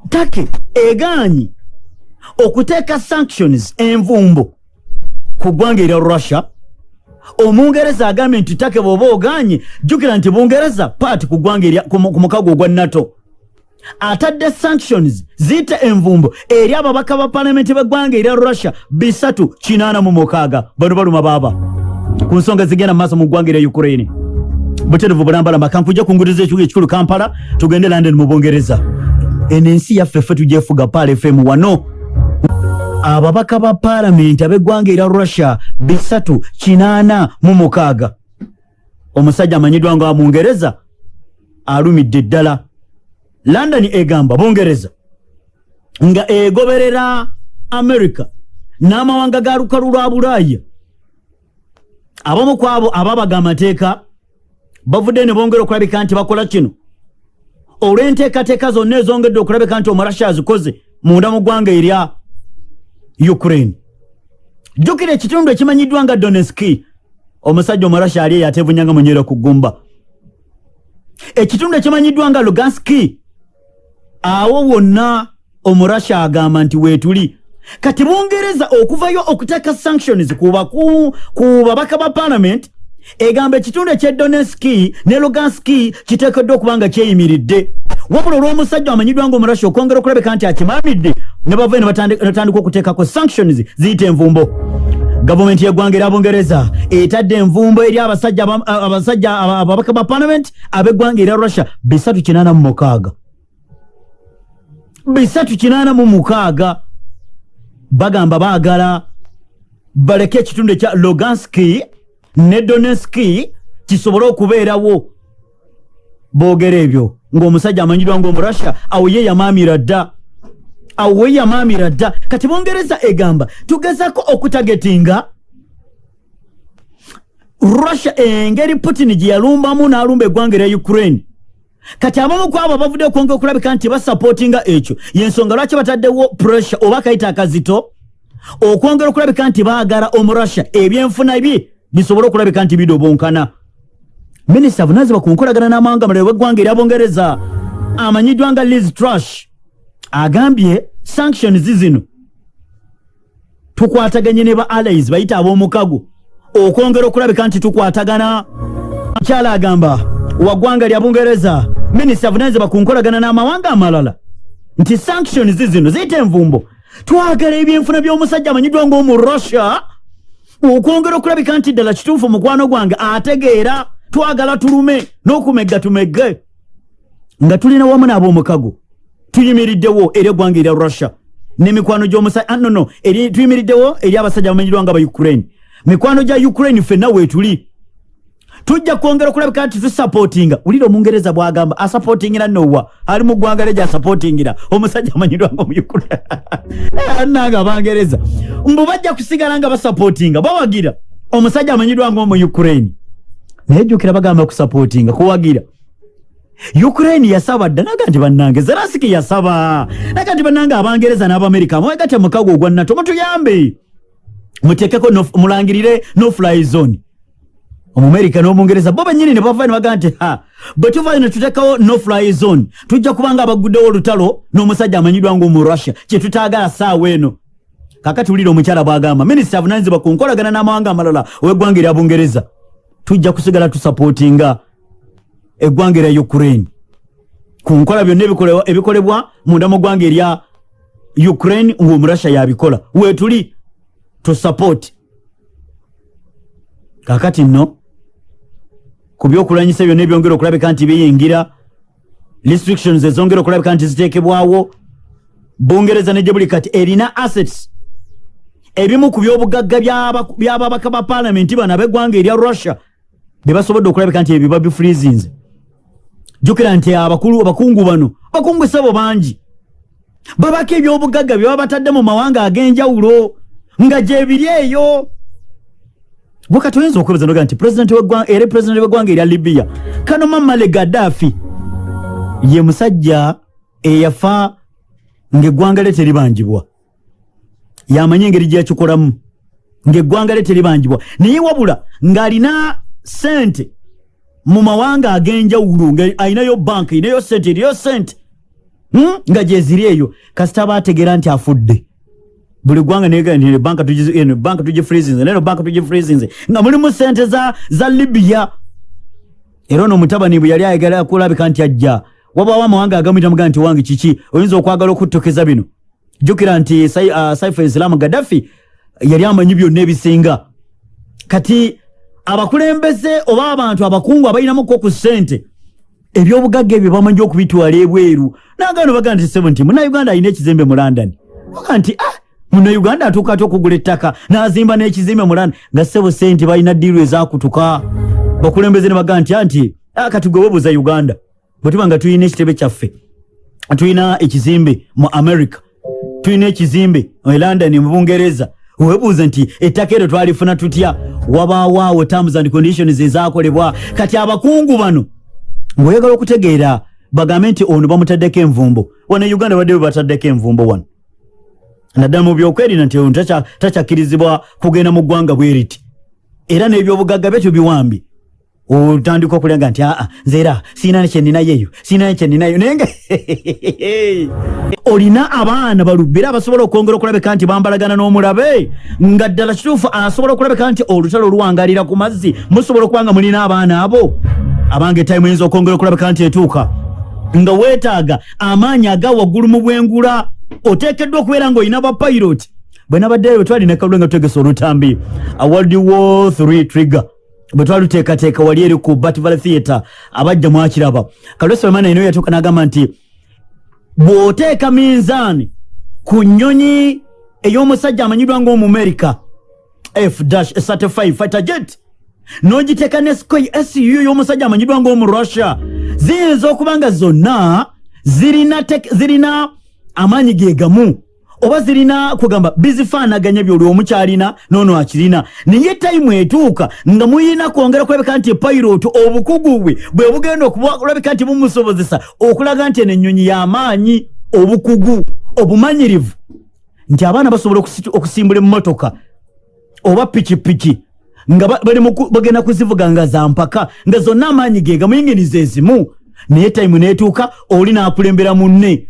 Take eganyi okuteeka sanctions envumbo ku ggwanga erya russia? Omungereza agambye nti take bw'oba oganye jjukira nti bungereza paati ku ggwanga ku mu- ku mukago ogwa nato. Atadde sanctions ziyite envumbo eri ababaka ba palamenti b'eggwanga erya russia bisatu kinaana mu mukaaga. Bano baluma baaba. Ku nsonga zigenda mu maaso mu ggwanga erya ukraine buterevu bulambalamba kankujja kunguriza ekibuga ekikulu kampala tugende london mu bungereza eno ensi yaffe ffe tugyefuga paala fm wano. Ababaka ba paalamenti ab'eggwanga erya russia bisatu kinaana mu mukaaga. Omusajja amanyiddwa nga mungereza alumidde ddala. London egamba bungereza nga egoberera america n'amawanga ga lukalu lwa bulaaya. Abamu ku abo ababaga amateeka bavudde ne bongera okulabika nti bakola kino. Olw'enteekateeka zonna ezongedde okulabika nti omurasha azikoze munda mu ggwanga erya ukraine. Jjukira ekitundu ekimanyiddwa nga doneski omusajja omurasha ali eyo ateevunyanga munyera ku ggumba. Ekitundu ekimanyiddwa nga luganski awo wonna omurasha agamba nti weetuli kati bungereza okuvayo okuteeka sanctions ku babaka ba parliament egamba ekitundu ekyedoneski ne luganski kiteekeddwa okuba nga kyeyimiridde. Wabula olw'omusajja amanyiddwa nga omurasha okwongera okulabika nti akimamidde ne bavayo ne batandi- ne batandika okuteekako sanctions ziyita envumbo. Gavumenti yeggwanga erya bungereza etadde envumbo eri abasajja aba- abasajja aba- ababaka ba parliament ab'eggwanga erya russia bisatu kinaana mu mukaaga. Bisatu kinaana mu mukaaga. Bagamba baagala baleke ekitundu ekya loganski ne doneski kisobole okubeerawo? Boogera ebyo ng'omusajja amanyiddwa ngaomurussia awo ye yamaamira dda. Awo we yamaamira dda. Kati bungereza egamba tugezako okutagetinga? Russia engeri putin gye yalumbamu n'alumba eggwanga erya ukraine. Kati abamu ku abo bavudde okwongera okulabika nti basapootinga ekyo yensonga lwaki bataddewo pressure oba akayita akazito okwongera okulabika nti baagala omurussia ebyenfuna bye bisobole okulabika nti bidobonkana. Minisita avunaanyizibwa ku nkolagana n'amawanga malala w'eggwanga erya bungereza amanyiddwa nga liz trash agambye sanctions zino tukwataganye ne ba allies bayita ab'omukago okwongera okulabika nti tukwatagana. Mukyala agamba wa ggwanga lya bungereza minisita avunaanyizibwa ku nkolagana n'amawanga amalala nti sanctions zino ziyita envumbo. Twagala ebyenfuna by'omusajja amanyiddwa ng'omu russia okwongera okulabika nti ddala kituufu mukwano gwange ategeera twagala tulume n'okumegga tumegge nga tulina wamu n'ab'omukago tuyimiriddewo eri eggwanga erya russia. N'emikwano gy'omusajja ah, no no eri tuyimiriddewo eri abasajja bamanyiddwa nga ba ukraine. Mikwano gya ukraine ffenna weetuli tujja kwongera okulabika nti tusapootinga wulira omungereza bwagamba asapootingira nowa ali mu ggwanga lye gyasapootingira omusajja amanyiddwa nga omuananga abangereza. Mbu bajja kusigala nga basapootinga bawagira. Omusajja amanyiddwa nga omu ukraine. Naye jjukira bagamba kusapootinga kuwagira. Ukraine yasaba dda naga nti bannange zelasiki yasaba. Naga nti bannange abangereza n'abamerika mwegate mukago ogwa nato mutuyambe. Mutekeko no- mulangirire no fly zone omumerika n'omungereza bo bennyini ne bavayo ne bagamba nti ha bwe tuvayo ne tutekawo no fly zone tujja kuba nga abaguddewo olutalo n'omusajja amanyiddwa ngaomu russia kye tutaagala saawa eno. Kakati wulira omukyala bw'agamba minisita avunanyizibwa ku nkolagana n'amawanga amalala ow'eggwanga erya bungereza tujja kusigala tusapootinga eggwanga erya ukraine. Ku nkola byonna ebikolebwa- munda mu ggwanga erya ukraine ng'omurussia yabikola. Weetuli tusapooti kakati nno ku byokulwanyisa byonna ebyongera okulabika nti biyingira restrictions ezongera okulabika nti ziteekebwawo bungereza ne gye buli kati erina assets ebimu ku byobugagga by'aba- by'ababaka ba paalamenti bano ab'eggwanga erya russia bye basobodde okulabika nti ebyo babifrizinze jjukira nti abakulu abakungu bano bakungu esabo bangi babako ebyobugagga bye baba batadde mu mawanga ag'enjawulo nga gye biri eyo bwe kati oyinza okwebaza noga nti pulezidenti w'eggwanga- era pulezidenti w'eggwanga erya libiya kano mamale gaddafi ye musajja eyafa ng'eggwanga lye teribangibwa yamanye engeri gye yakikolamu ngaeggwanga lye teribangibwa naye wabula ng'alina sente mu mawanga ag'enjawulo ng'alinayo banka erinayo sente eriyo sente hmm? nga gyeziri eyo. Kasita aba ategeera nti afudde buli gwanga banka tugifrizinze neno banka tugifrizinze nga mulimu sente za, za libiya era ono mutabani bwe yali ayagala kulabika nti ajja wabawo amawanga agamwita mugaa nti wange kiki? Oyinza okwagala okuttokeza bino? Jjukira nti uh, saifu islamu gaddafi yali amanyi byonna ebisinga. Kati abakulembeze oba abantu abakungu abalinamuko ku ssente ebyobugagga ebyo bamanyi okubitwala ebweru. Nagano baga nti sebo nti munauganda alina ekizimbe mu london. Aga nti ah munauganda atuuka ati okugula ettaka nazimba n'ekizimbe mu london nga sebo sente balina ddiiru ezakutuka bakulembeze ne baga nti anti kati gwe webuuza uganda bwetuba nga tulina ekitebe kyaffe tulina ekizimbe mu america tulina ekizimbe e london mu bungereza webuuza nti ettaka eryo twalifuna tutya? Wabaawo awo terms and conditions ezakolebwa kati abakungu bano ngaoyagala okutegeera bagambe nti ono bamutaddeko envumbo. Wano e uganda badde bebataddeko envumbo wano naddala mu byokwerinda nti ono takyakkirizibwa kugenda mu ggwanga bweriti era n'ebyobugagga bye tubiwambi otandika okulenga nti aa nze era siina kyeninayeyo siina kyeninayo naye nga olina abaana balubbi era abasobola okwongera okulabika nti bambalagana n'omulabe nga ddala kituufu asobola okulabika nti olutalo oluwangalira ku mazzi musobola okuba nga mulina abaana abo? Abange etayimu eyinza okwongera okulabika nti etuuka. Nga weetaaga amaanyi aga waggulu mu bwengula oteekeddwa okubeera ng'olina bapayiroti bwe nabaddeyo bwe twalina kalule nga tutegesa olutambi world war 3 trigger bwe twaluteekateeka wali eri ku batval theatre abajja mwakiraba. Kalwesemana ino yatuuka n'agamba nti bw'oteeka minzaani ku nnyonyi ey'omusajja amanyiddwa ng'omumerika f-35 fighter jet n'ogiteeka ne sky su y'omusajja amanyiddwa ng'omurussia ziyinza okuba nga zonna zirina zirina amaanyi ge gamu? Oba zirina kugamba bizifaanaganya byoli omukyalina noono akirina? Naye tayimu etuuka nga muyina kwongera kulabika nti epayiroti obukugu bwe bwe bugenda okulabika nti bumusobozesa okulaga nti eno ennyonyi y'amaanyi obukugu obumanyirivu. Nti abaana basobola okusimbula emmotoka oba pikipiki nga bagenda kuzivuga nga zampaka nga zonna amaanyi ge gamuyinginiza ezimu naye tayimu neetuuka oli naakulembera munne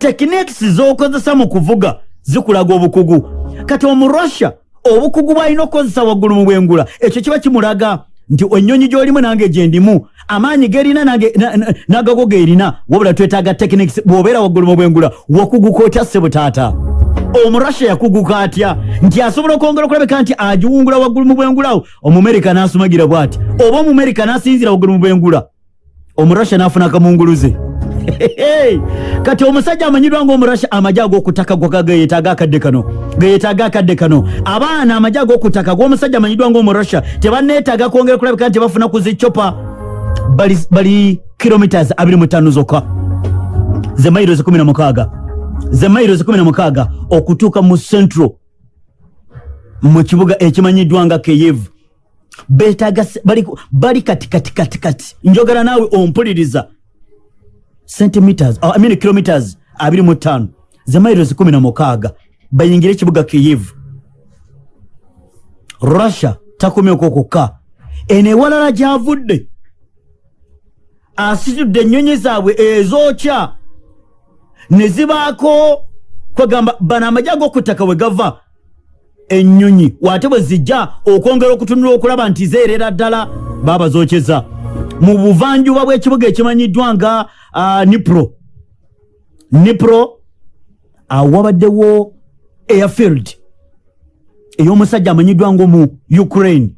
tekinekisi zokozesa mu kuvuga zikulaga obukugu. Kati omurussia obukugu bwalina okukozesa waggulu mu bwengula ekyo kiba kimulaga nti ennyonyi gyolimu nange gyendimu amaanyi gerina nagago gerina wabula twetaaga tekinekisi bw'obeera waggulu mu bwengula wakuguka otya sebutaata omurussia yakuguka atya? Nti asobola okwongera okulabika nti agiwungula waggulu mu bwengulawo omumerika n'asumagira bw'ati. Oba omumerika n'asinzira waggulu mu bwengula omurussia n'afuna akamunguluze kati omusajja amanyiddwa ngaomurasha amagye ag'okutaka gageyetaaga akadde kano. Geyetaaga akadde kano. Abaana amagye ag'okutaka g'omusajja amanyiddwa ngaomurasha tebaneetaaga kwongera kulabika nti bafuna ku zicopa bali, bali kilomitas 25 zokka. Ze mairo 16 ze mairo 16 okutuuka mu central mu kibuga ekimanyiddwa nga keyevu betaaga bali, kati kati kati kati. Njogera naawe ompuliriza. Centimeters oh, I mean kilometers abiri mu ttaano. Ze miles kumi na mukaaga. Bayingire ekibuga kiyivu russia takomyeko kokka eno ewalala gyavudde. Asitudde ennyonyi zaabwe ezookya. Ne zibaako kwegamba bano amajja ag'okuttaka we gava ennyonyi. Waate bwe zijja okwongera okutunula okulaba nti zeerera ddala baaba zookyeza mu buvanjuba bw'ekibuga ekimanyiddwa nga uh, nipro. Nipro awabaddewo airfield ey'omusajja amanyiddwa nga omu ukraine.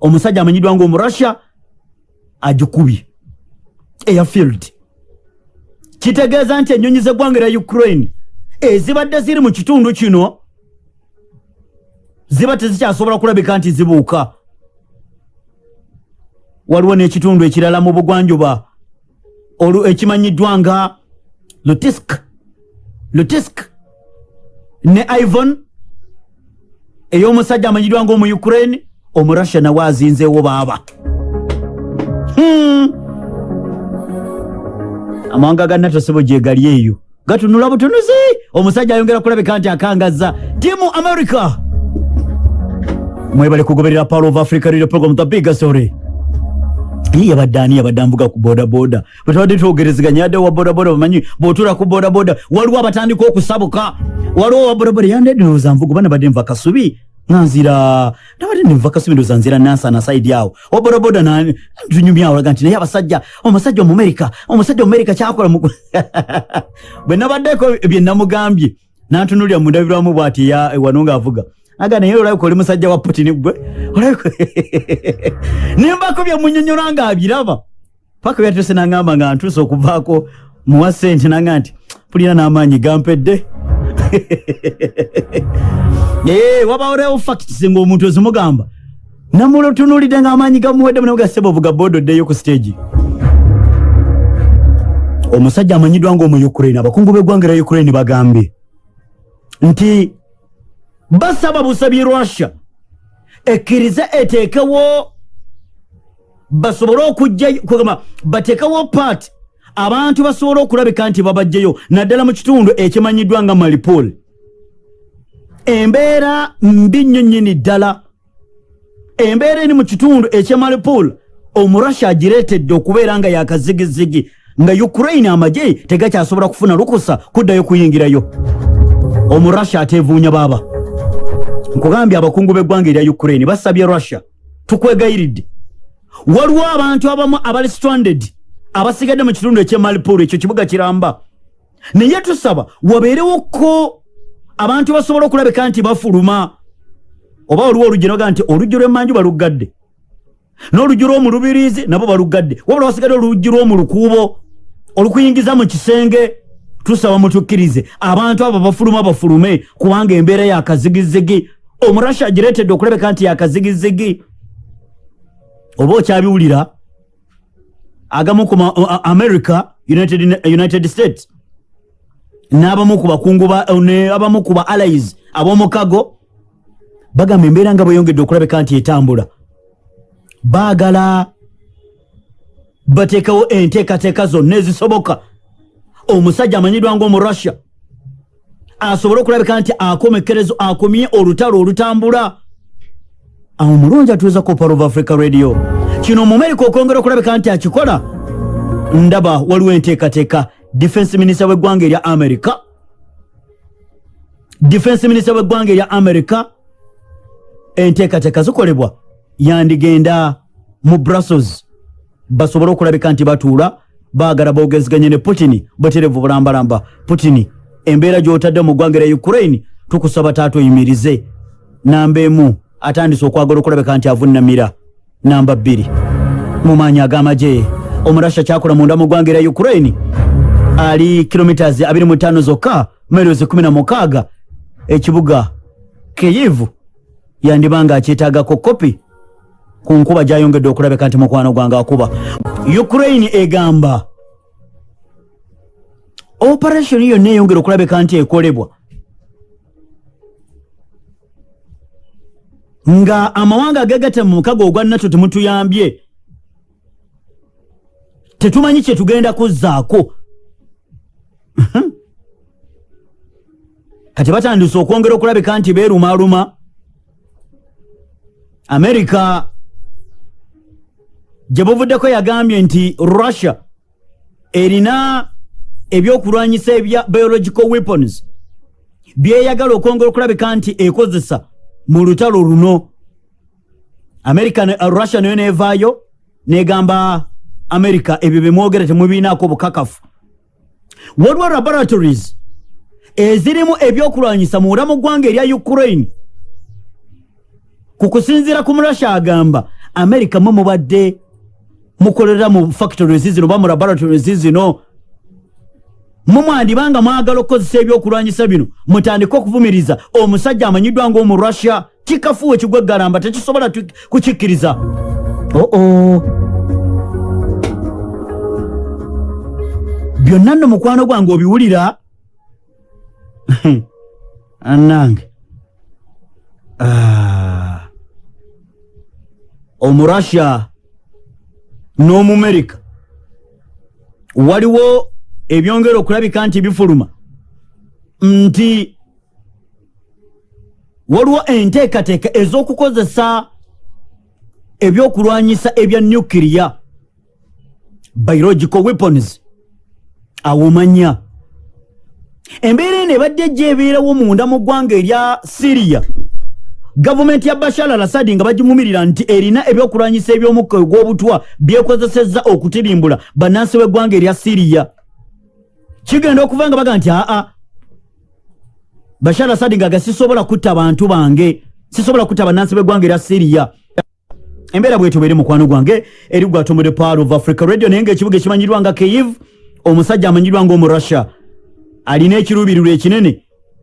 Omusajja amanyiddwa nga omu russia agikubye. Airfield kitegeeza nti ennyonyi z'eggwanga erya ukraine ezibadde ziri mu kitundu kino ziba tezikyasobola kulabika nti zibuuka. Waliwo n'ekitundu ekirala mu bugwanjuba. Ekimanyiddwa nga lutisk lutisk ne ivon. Ey'omusajja amanyiddwa nga omu ukraine omurussia nawe azinzeewo baaba. Hmm. amawanga ga natosebo gyegali eyo. Gatunula butunuzi! Omusajja ayongera kulabika nti akangazza timu america mwebale kugoberera power of africa radio program the big story ye yabadde ani? Yabadde anvuga ku bodaboda. Bwetubadde twogerezeganya yadde wa bodaboda bamanyi bwotula ku bodaboda waliwo abatandika okusabuka? Waliwo wa bodaboda? Yandedde ndowooza nvuga oba nabadde nva kasubi nganzira nabadde nenva kasubi ndowooza nzira nansana saidi awo wa bodaboda tunyumyawo olaga nti naye abasajja omusajja omumerika omusajja omumerika kyakola bwe nabaddeko bye namugambye nantunulira mundabirwamu bwati wano ngaavuga aga naye olabika oli musajja wa putini gwe nembako byemunyonyola nga abiraba. Paka byatuse nagamba nga ntuuse okuvaako muwa sente naga nti pulina n'amaanyi gampedde. Wabaolewo facts ngaomuntu ozimugamba namutunulidde ngaamaanyi gamuwedde munagaseba ovuga bodo ddeyo ku stage. Omusajja amanyiddwa ngaomu ukraine abakungu b'eggwanga lya ukraine bagambye. Nti basaba busabye russia ekkirize eteekewo basobole okujjagamba bateekewo paati abantu basobole okulabika nti babajjayo naddala mu kitundu ekimanyiddwa nga malipol embeera mbi nnyo nnyini ddala. Embeera eri mu kitundu ekyamalipol omurussia agireetedde okubeera nga yakazigizigi nga ukraine amagye tegakyasobola kufuna lukusa kuddayo kuyingirayo. Omurussia ateevuunya baaba nkugambye abakungu b'eggwanga erya ukraine basabye russia tukwegayiridde. Waliwo abantu abamu abali stranded abasigadde mu kitundu ekyemalipol ekyo kibuga kiramba. Naye tusaba wabeerewoko abantu basobola okulabika nti bafuluma? Oba waliwo oluggi noga nti oluggi lw'emmanju baluggadde? N'oluggi lw'omulubiriizi nabo baluggadde. Wabula wasigadde oluggi lw'omu lukuubo olukuyingiza mu kisenge tusaba mutukkirize abantu abo bafuluma bafulume kubanga embeera yakazigizigi omurasha agireetedde okulabeka nti yakazigizigi oba okyabiwulira agamu ku america united, united states n'abamu ku bakungu abamu ku ba allies ab'omukago bagamba embeera nga bweyongedde okulabeka nti etambula. Baagala bateekawo enteekateeka zonna ezisoboka omusajja amanyiddwa ngaomurussia asobole okulabika nti akomekerezo akomye olutalo olutambula. Awo mulungi atuuza ku pal of africa radio. Kino omumerika okwongera okulabika nti akikola ndaba waliwo enteekateeka. Defense minisita w'eggwanga erya america defense minisita w'eggwanga erya america enteekateeka zikolebwa. Yandigenda mu brussels. Basobole okulabika nti batuula baagala boogeziganye ne putini bweterevu bulambalamba. Putini embeera gy'otadde mu ggwanga erya ukraine tukusaba taata oyimirize namba emu atandise okwagala okulabika nti avunnamira. Namba bbiri mu maanyi ag'amagye omurasha kyakola munda mu ggwanga erya ukraine ali kilomitas 25 zokka merozi 16 ekibuga keyivu yandibanga akyetaagako kopi ku nkuba gyayongedde okulabika nti mukwano gwange akuba. Ukraine egamba operation yonna eyongera okulabika nti ekolebwa nga amawanga agagata mu mukago ogwa nato temutuyambye tetumanyi kyetugenda kuzzaako. Kati batandise okwongera okulabika nti beerumaluma. Amerika gye buvuddeko yagambye nti russia erina ebyokulwanyisa ebya biological weapons. Byeyagala okwongera okulabika nti ekozesa mu lutalo luno. Amerika uh, russia nayo nevaayo negamba amerika ebyo bemwogera temubiinaako bukakafu waliwo laboratories ezirimu ebyokulwanyisa muwula mu ggwanga erya ukraine. Ku kusinziira ku murussia agamba amerika mwe mubadde mukolera mu factories zino oba mu laboratories zino mumwandibanga mwagala okukozesa ebyokulwanyisa bino mutandike okuvumiriza. Omusajja amanyiddwa ngaomu russia kikafuwe kigweggalamba tekisobola kukikkiriza. Oo byonna nno mukwano gwange obiwulira? Anange ah. omurussia n'omumerika waliwo ebyongera okulabika nti bifuluma. Nti waliwo enteekateeka ez'okukozesa ebyokulwanyisa ebya nuclear biological weapons awomanya embeera eno ebadde gyebeerawo munda mu ggwanga erya siriya gavumenti ya bashar al assadi nga bagimumirira nti erina ebyokulwanyisa ebyomukka ogw'obutwa byekozesezza okutirimbula bannansi b'eggwanga erya siriya. Kigenda okuva nga baga nti aa bashar al assadi nga sisobola kutta bantu bange sisobola kutta bannansi b'eggwanga erya siriya. Embeera bwetu beeri mukwano gwange eri gwatomode power of africa radio naye ngaekibuga ekimanyirwa nga keiv omusajja amanyirwa ngaomurussia alina ekiruubirirwa ekinene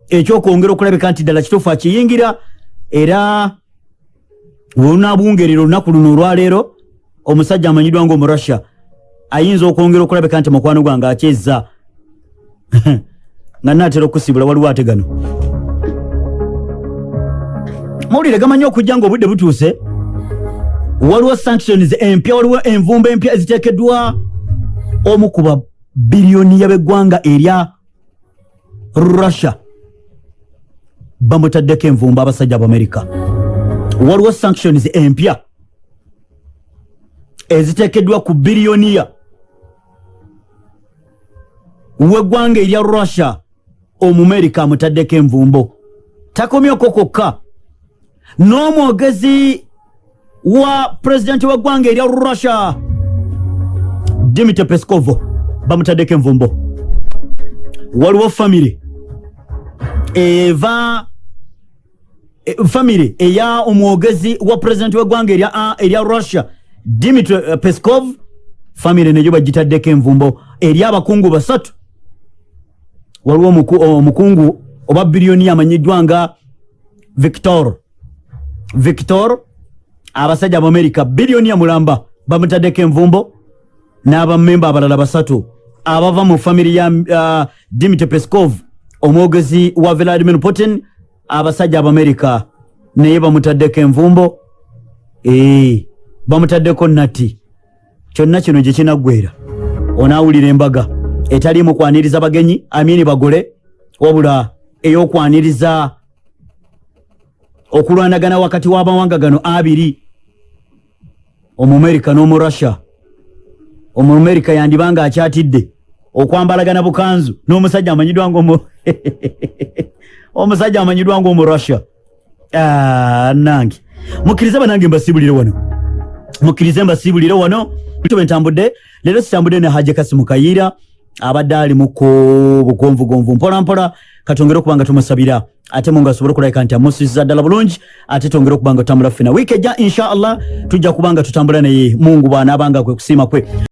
ekyokwongera okulabika nti ddala kituufu akiyingira era wenaabungerera olunaku luno olwaleero omusajja amanyirwa ngaomurussia ayinza okwongera okulabika nti mukwano gwange akyezza. Nga naatera okusibula waliwo ate gano mawulire gamanyi okujja ngaobudde butuuse? Waliwo sanctions empya waliwo envumba empya eziteekeddwa. Omu ku babiriyoniya b'eggwanga erya russia bamutaddeko envumba abasajja abamerika waliwo sanctions empya eziteekeddwa ku biriyoniya w'eggwanga erya russia omumerika amutaddeko envumbo. Takomyeko kokka. N'omwogezi wa pulezidenti w'eggwanga erya russia dimitri peskovo bamutaddeko envumbo. Waliwo famire eva e, famire eya omwogezi wa pulezidenti w'eggwanga erya, erya russia dimitri uh, peskov famire neyo bagitaddeko envumbo. Eri abakungu basatu. Waliwo omukungu omu oba biriyoni amanyiddwa nga victor. Victor abasajja abamerika biriyoni mulamba bamutaddeko envumbo n'abamemba abalala basatu. Abava mu famiri ya uh, dimitri peskov omwogezi wa vladimir putin abasajja abamerika naye bamutaddeko envumbo? Ee bamutaddeko nati kyonna kino gye kinaggwera. Onaawulira embaga. Etaliimu kwaniriza bagenyi? Amini bagole? Wabula ey'okwaniriza okulwanagana wakati w'amawanga gano abiri? Omumerika n'omurussia omumerika yandibanga akyatidde. Okwambalagana bukanzu. N'omusajja amanyiddwa nga omusajja amanyiddwa nga omurussia nange. Mukkirize banange mbasibulire wano. Mukkirize mbasibulire wano. Tuba entambudde leero sitambudde ne haje kasimu kayiira abadde ali muku bugonvugonvu mpolampola katongere okuba nga tumusabira ate munga asobole okulabika nti amusiza ddala bulungi ate tongere okuba nga tutambula ffena wiiki ejja insha allah tujja kuba nga tutambula naye mungu bw'anaabanga kwe kusiima kwe